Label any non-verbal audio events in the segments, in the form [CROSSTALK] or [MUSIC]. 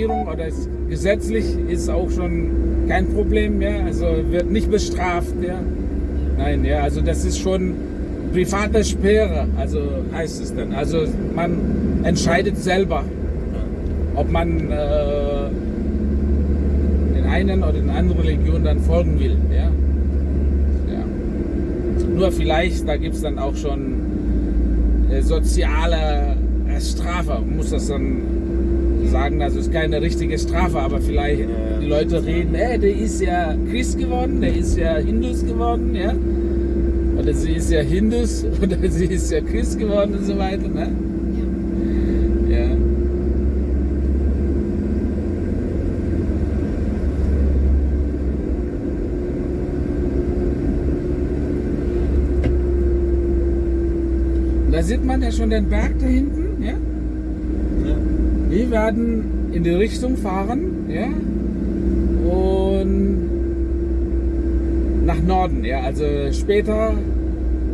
Regierung oder ist, gesetzlich ist auch schon kein Problem, ja, also wird nicht bestraft, ja. Nein, ja, also das ist schon private Sphäre, also heißt es dann. Also man entscheidet selber, ob man äh, den einen oder den anderen Religion dann folgen will, ja. ja. Nur vielleicht, da gibt es dann auch schon äh, soziale äh, Strafe, muss das dann sagen, das ist keine richtige Strafe, aber vielleicht die Leute reden, hey, der ist ja Christ geworden, der ist ja Hindus geworden, ja. Oder sie ist ja Hindus [LAUGHS] oder sie ist ja Christ geworden und so weiter, ne? Ja. Da sieht man ja schon den Berg da hinten, ja? Wir werden in die Richtung fahren, ja? Und nach Norden, ja. Also später,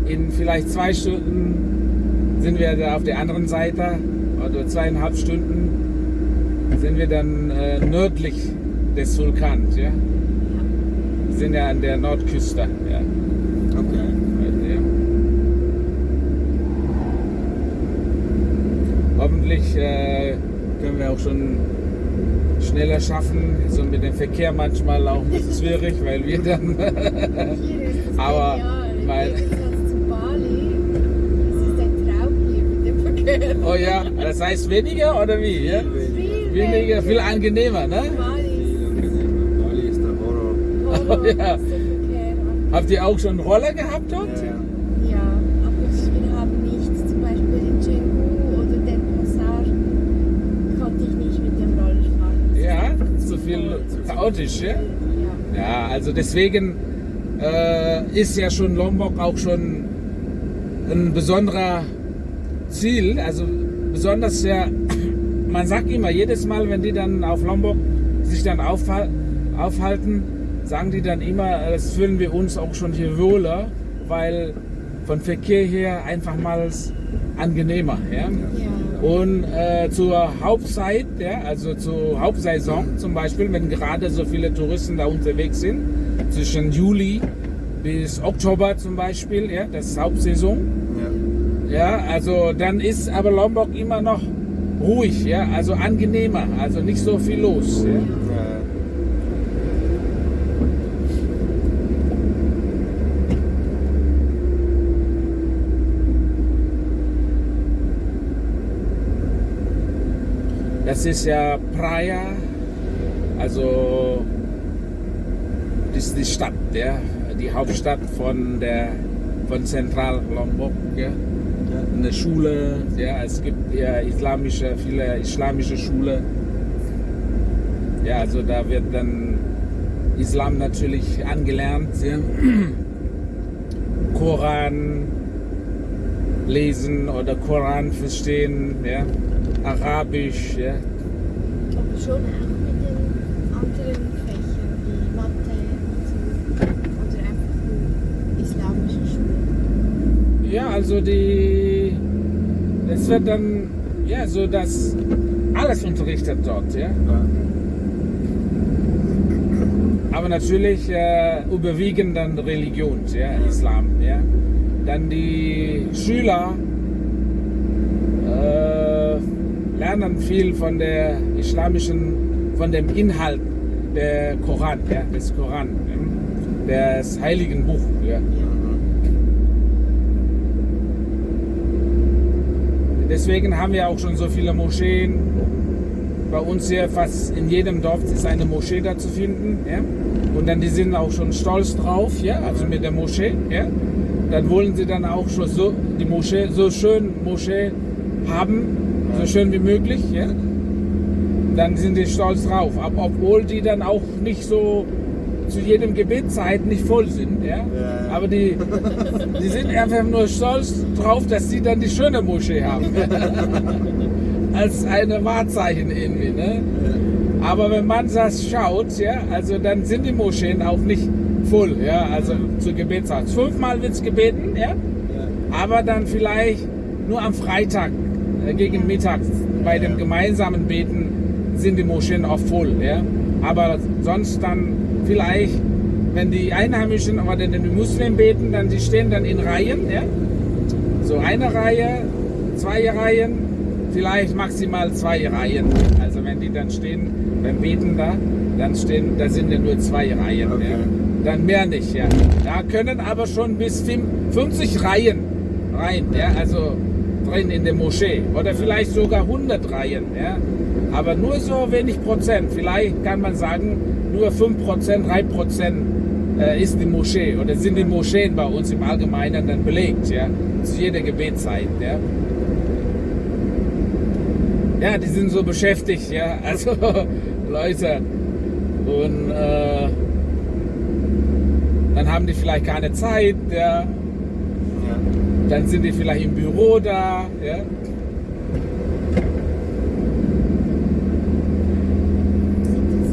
in vielleicht zwei Stunden, sind wir da auf der anderen Seite, oder zweieinhalb Stunden, sind wir dann äh, nördlich des Vulkans, ja. Wir sind ja an der Nordküste, ja. Okay. Hoffentlich äh, auch schon schneller schaffen. So mit dem Verkehr manchmal auch ein bisschen schwierig, weil wir dann. [LAUGHS] Aber, weil- Im Gegensatz zu Bali, das ist ein Traum hier mit dem Verkehr. oh ja, das heißt weniger oder wie? Ja? Viel Weniger, viel angenehmer, ne? Bali Viel angenehmer. Bali ist der Horror. Oh [LAUGHS] ja. Habt ihr auch schon Roller gehabt dort? Ja, ja. Ja, aber wir haben nicht, zum Beispiel in Canggu oder Den Pasar, konnte ich nicht mit dem Roller fahren. Ja, zu viel chaotisch, ja? Ja. Also deswegen äh, ist ja schon Lombok auch schon ein besonderer Ziel. Also besonders ja, [COUGHS] man sagt immer, jedes Mal, wenn die dann auf Lombok sich dann aufhal- aufhalten, sagen die dann immer, äh, das fühlen wir uns auch schon hier wohler, weil von Verkehr her einfach mal angenehmer. Ja? Und äh, zur Hauptzeit, ja, also zur Hauptsaison zum Beispiel, wenn gerade so viele Touristen da unterwegs sind, zwischen Juli bis Oktober zum Beispiel, ja, das ist Hauptsaison, Ja. ja, also dann ist aber Lombok immer noch ruhig, ja, also angenehmer, also nicht so viel los. Ja. Ja. Das ist ja Praia, also das ist die Stadt, ja, die Hauptstadt von der von Zentral Lombok, ja. Eine Schule, ja, es gibt ja islamische, viele islamische Schule. Ja, also da wird dann Islam natürlich angelernt, ja. Koran lesen oder Koran verstehen, ja. Arabisch, ja. Aber schon auch mit den anderen Fächern wie Mathe und so. Oder einfach nur islamische Schule. Ja, also die. Es wird dann, ja, so dass alles unterrichtet dort, ja. Aber natürlich äh, überwiegend dann Religion, ja, Islam, ja. Dann die Schüler äh, lernen viel von der islamischen, von dem Inhalt der Koran, ja, des Koran, ja, des heiligen Buch, ja. Deswegen haben wir auch schon so viele Moscheen. Bei uns hier fast in jedem Dorf ist eine Moschee da zu finden. Ja? Und dann die sind auch schon stolz drauf, ja, also mit der Moschee. Ja? Dann wollen sie dann auch schon so die Moschee so schön Moschee haben, so schön wie möglich. Ja? Dann sind die stolz drauf, obwohl die dann auch nicht so zu jedem Gebetszeit nicht voll sind. Ja? Ja. Aber die, die sind einfach nur stolz drauf, dass sie dann die schöne Moschee haben. [LAUGHS] Als eine Wahrzeichen irgendwie. Ne? Aber wenn man das schaut, ja, also dann sind die Moscheen auch nicht voll, ja, also zur Gebetszeit. Fünfmal wird es gebeten, ja, aber dann vielleicht nur am Freitag gegen Mittag bei dem gemeinsamen Beten sind die Moscheen auch voll. Ja? Aber sonst dann vielleicht, wenn die Einheimischen oder die Muslimen beten, dann die stehen dann in Reihen. Ja? So eine Reihe, zwei Reihen, vielleicht maximal zwei Reihen. Also wenn die dann stehen beim Beten da, dann stehen, da sind ja nur zwei Reihen. Okay. Ja? Dann mehr nicht. Ja? Da können aber schon bis 50 Reihen rein. Ja? Also drin in der Moschee oder vielleicht sogar 100 Reihen. Ja? Aber nur so wenig Prozent. Vielleicht kann man sagen, nur 5 Prozent, 3 Prozent äh, ist die Moschee oder sind die Moscheen bei uns im Allgemeinen dann belegt, ja, zu jeder Gebetszeit, ja. Ja, die sind so beschäftigt, ja, [LAUGHS] also Leute und äh, dann haben die vielleicht keine Zeit, ja. Dann sind die vielleicht im Büro da, ja. Sind das,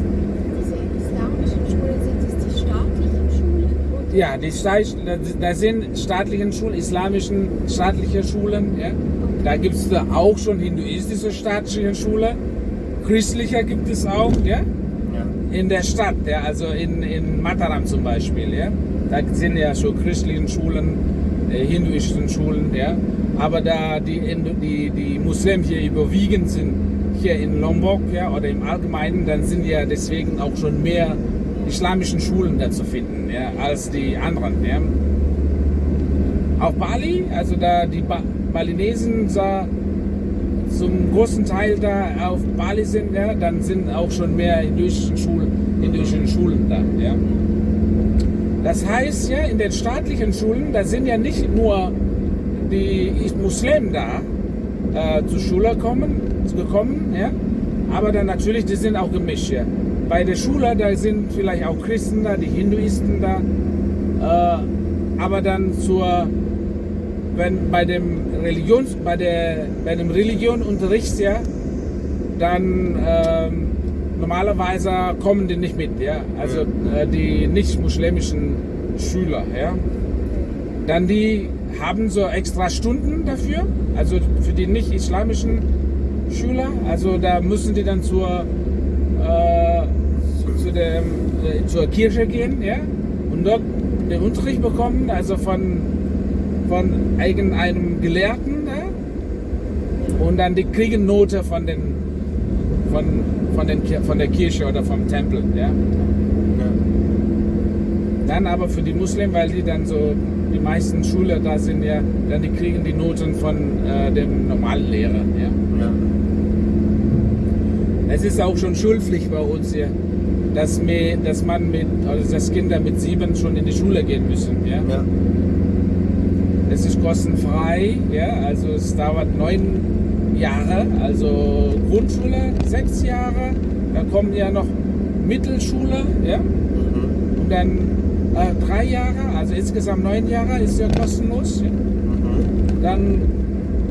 diese islamischen Schulen, sind das die staatlichen Schulen? Oder? Ja, die da sind staatlichen Schulen, islamischen staatliche Schulen. Ja. Da gibt es auch schon hinduistische staatliche Schule. Christlicher gibt es auch, ja. Ja. In der Stadt, ja, also in, in Mataram zum Beispiel, ja. Da sind ja schon christliche Schulen, hinduistischen Schulen, ja. Aber da die, die, die Muslimen hier überwiegend sind, hier in Lombok, ja, oder im Allgemeinen, dann sind ja deswegen auch schon mehr islamischen Schulen da zu finden, ja, als die anderen, ja. Auch Bali, also da die ba Balinesen da zum großen Teil da auf Bali sind, ja, dann sind auch schon mehr hinduistische Schulen, Schulen da. Ja. Das heißt ja, in den staatlichen Schulen, da sind ja nicht nur die Muslimen da äh, zur Schule kommen, gekommen, ja, aber dann natürlich, die sind auch gemischt. Ja. Bei der Schule, da sind vielleicht auch Christen da, die Hinduisten da, äh, aber dann zur wenn bei dem Religions, bei bei ja, dann ähm, normalerweise kommen die nicht mit, ja, also äh, die nicht muslimischen Schüler, ja. Dann die haben so extra Stunden dafür, also für die nicht islamischen Schüler, also da müssen die dann zur äh, zu dem, äh, zur Kirche gehen, ja, und dort den Unterricht bekommen, also von von irgendeinem Gelehrten ja? und dann die kriegen Note von den von, von, den, von der Kirche oder vom Tempel. Ja? Dann aber für die Muslimen, weil die dann so die meisten Schüler da sind, ja, dann die kriegen die Noten von äh, dem normalen Lehrer. Ja? Ja. Es ist auch schon Schulpflicht bei uns hier, dass, mir, dass man mit, also dass Kinder mit sieben schon in die Schule gehen müssen. Ja? Ja. Es ist kostenfrei, ja, also es dauert neun Jahre, also Grundschule sechs Jahre, dann kommt ja noch Mittelschule, ja, Mhm. und dann äh, drei Jahre, also insgesamt neun Jahre ist ja kostenlos. Ja. Mhm. Dann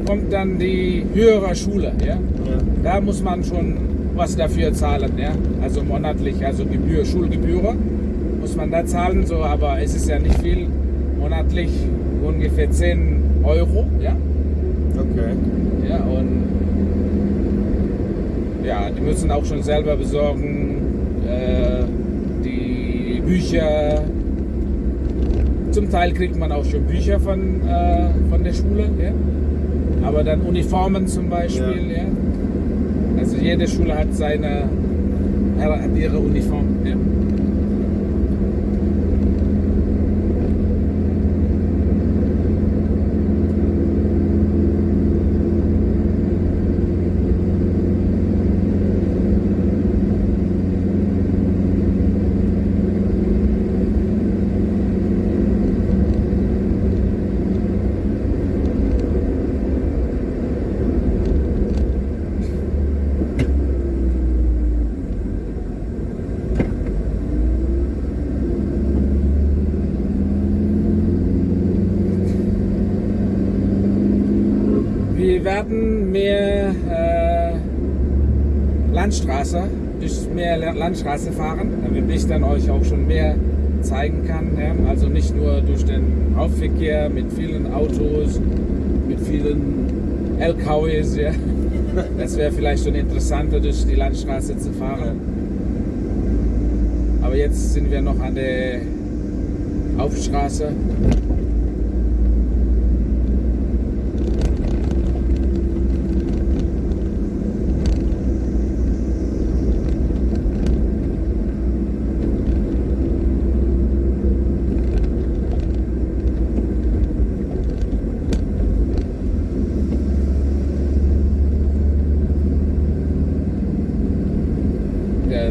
kommt dann die höhere Schule, ja. Ja. Da muss man schon was dafür zahlen, ja, also monatlich, also Gebühr, Schulgebühr muss man da zahlen, so, aber es ist ja nicht viel, monatlich ungefähr 10 Euro, ja. Okay. Ja, und ja, die müssen auch schon selber besorgen, äh, die Bücher. Zum Teil kriegt man auch schon Bücher von, äh, von der Schule, ja. aber dann Uniformen zum Beispiel. Ja. Also jede Schule hat seine hat ihre Uniform. Ja. Wir werden mehr äh, Landstraße, durch mehr La- Landstraße fahren, damit ich dann euch auch schon mehr zeigen kann. Also nicht nur durch den Hauptverkehr mit vielen Autos, mit vielen LKWs, ja? [LAUGHS] Das wäre vielleicht schon interessanter, durch die Landstraße zu fahren. Aber jetzt sind wir noch an der Hauptstraße.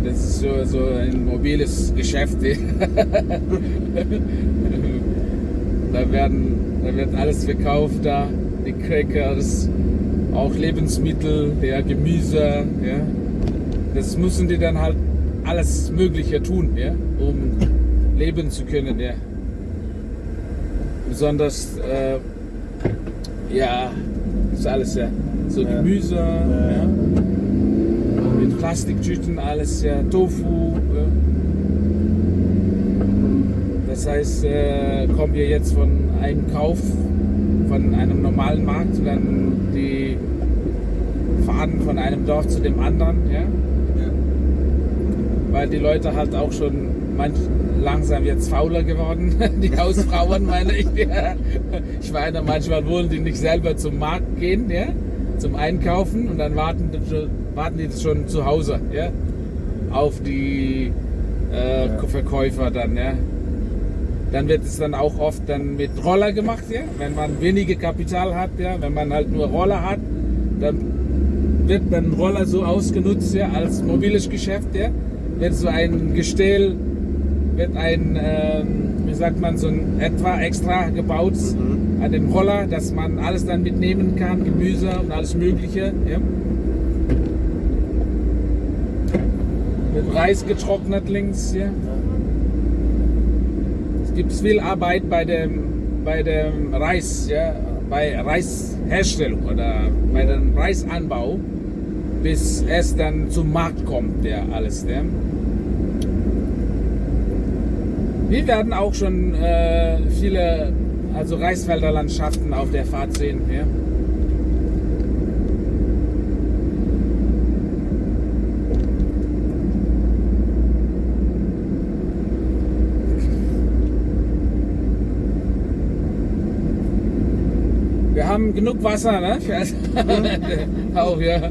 Das ist so, so ein mobiles Geschäft. [LAUGHS] da, werden, da wird alles verkauft da, die Crackers, auch Lebensmittel, ja, Gemüse. Ja. Das müssen die dann halt alles Mögliche tun, ja, um leben zu können. Ja. Besonders, äh, ja, ist alles ja, so. Gemüse. Ja. Plastiktüten alles, ja, Tofu. Ja. Das heißt, äh, kommen wir jetzt von einem Kauf von einem normalen Markt, dann die fahren von einem Dorf zu dem anderen, ja, Ja. weil die Leute halt auch schon manch, langsam jetzt fauler geworden, [LAUGHS] die Hausfrauen meine ich. Ja. Ich meine, manchmal wollen die nicht selber zum Markt gehen, ja, zum Einkaufen und dann warten, die schon- warten die schon zu Hause, ja, auf die äh, Ja. Verkäufer dann, ja. Dann wird es dann auch oft dann mit Roller gemacht, ja, wenn man wenige Kapital hat, ja, wenn man halt nur Roller hat, dann wird dann Roller so ausgenutzt, ja, als mobiles Geschäft, ja, wird so ein Gestell, wird ein, ähm, sagt man, so ein etwa extra gebaut Mhm. an dem Roller, dass man alles dann mitnehmen kann, Gemüse und alles Mögliche, ja. Mit Reis getrocknet links, ja. Es gibt viel Arbeit bei dem, bei dem Reis, ja, bei Reisherstellung oder bei dem Reisanbau, bis es dann zum Markt kommt, ja, alles. Ja. Wir werden auch schon äh, viele also Reisfelderlandschaften auf der Fahrt sehen. Ja. Wir haben genug Wasser, ne? [LAUGHS] Für [LAUGHS] auch. Ja,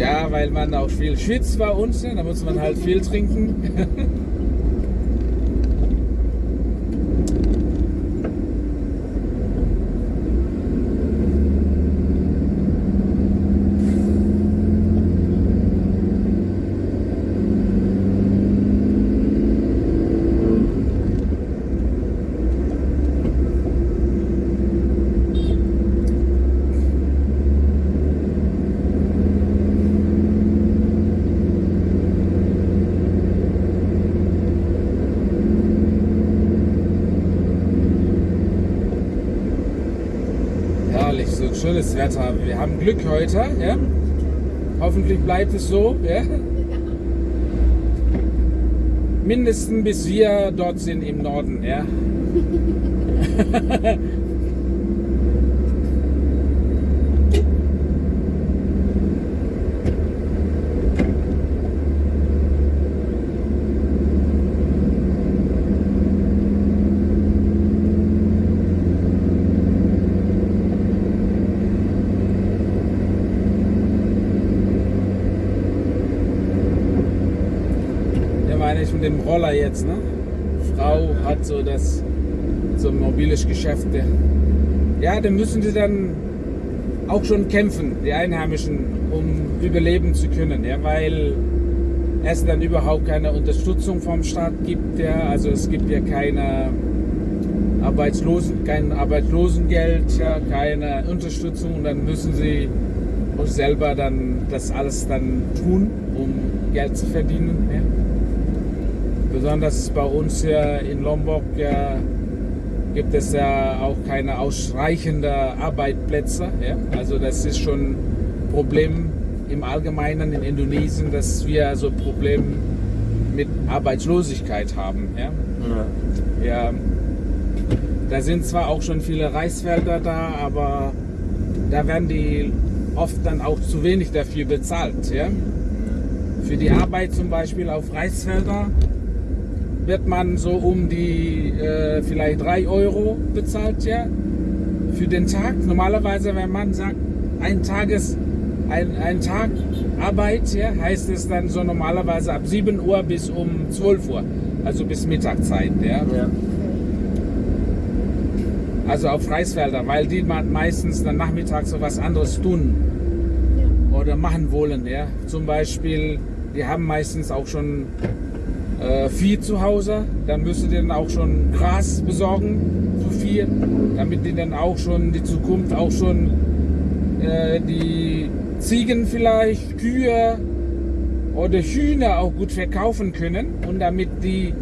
Ja, weil man auch viel schwitzt bei uns, ne? da muss man halt viel trinken. [LAUGHS] Herrlich, so schönes Wetter. Wir haben Glück heute, ja? Hoffentlich bleibt es so, ja? Mindestens bis wir dort sind im Norden, ja? [LAUGHS] Mit dem Roller jetzt, ne? Frau hat so das, so mobiles Geschäft. Ja, da müssen sie dann auch schon kämpfen, die Einheimischen, um überleben zu können, ja, weil es dann überhaupt keine Unterstützung vom Staat gibt, ja, also es gibt ja keine Arbeitslosen, kein Arbeitslosengeld, ja, keine Unterstützung und dann müssen sie auch selber dann das alles dann tun, um Geld zu verdienen. Ja. Besonders bei uns hier in Lombok ja, gibt es ja auch keine ausreichenden Arbeitsplätze. Ja. Also das ist schon ein Problem im Allgemeinen in Indonesien, dass wir so ein Problem mit Arbeitslosigkeit haben. Ja. Ja. Da sind zwar auch schon viele Reisfelder da, aber da werden die oft dann auch zu wenig dafür bezahlt. Ja? Für die Arbeit zum Beispiel auf Reisfelder wird man so um die äh, vielleicht 3 Euro bezahlt ja? für den Tag. Normalerweise, wenn man sagt, ein Tages ein, ein Tag Arbeit, ja, heißt es dann so normalerweise ab 7 Uhr bis um 12 Uhr, also bis Mittagszeit. Ja. Ja. Also auf Reisfelder, weil die man meistens dann nachmittags so was anderes tun Ja. oder machen wollen. Ja. Zum Beispiel, die haben meistens auch schon äh, Vieh zu Hause, dann müssen die dann auch schon Gras besorgen für Vieh, damit die dann auch schon die Zukunft auch schon äh, die Ziegen vielleicht, Kühe oder Hühner auch gut verkaufen können und damit die